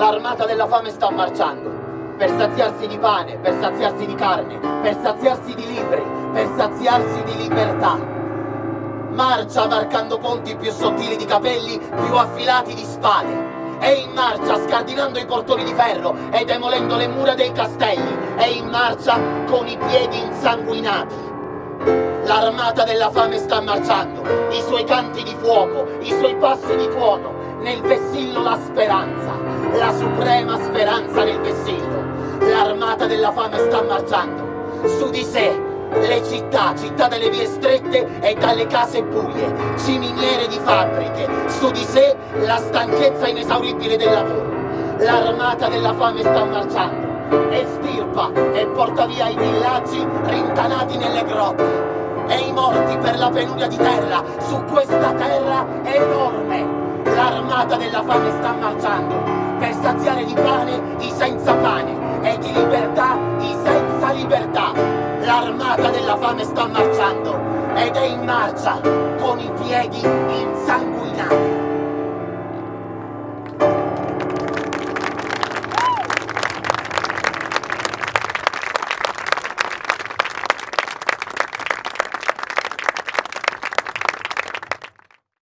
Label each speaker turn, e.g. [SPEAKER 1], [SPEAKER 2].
[SPEAKER 1] L'armata della fame sta marciando per saziarsi di pane, per saziarsi di carne, per saziarsi di libri, per saziarsi di libertà. Marcia varcando ponti più sottili di capelli, più affilati di spade. È in marcia scardinando i portoni di ferro e demolendo le mura dei castelli. È in marcia con i piedi insanguinati. L'armata della fame sta marciando, i suoi canti di fuoco, i suoi passi di tuono, nel vessillo la speranza, la suprema speranza nel vessillo. L'armata della fame sta marciando, su di sé le città, città dalle vie strette e dalle case buie, ciminiere di fabbriche, su di sé la stanchezza inesauribile del lavoro. L'armata della fame sta marciando, estirpa e porta via i villaggi rintanati nelle grotte e i morti per la penuria di terra su questa terra enorme. L'armata della fame sta marciando per saziare di pane i senza pane e di libertà i senza libertà. L'armata della fame sta marciando ed è in marcia con i piedi insanguinati.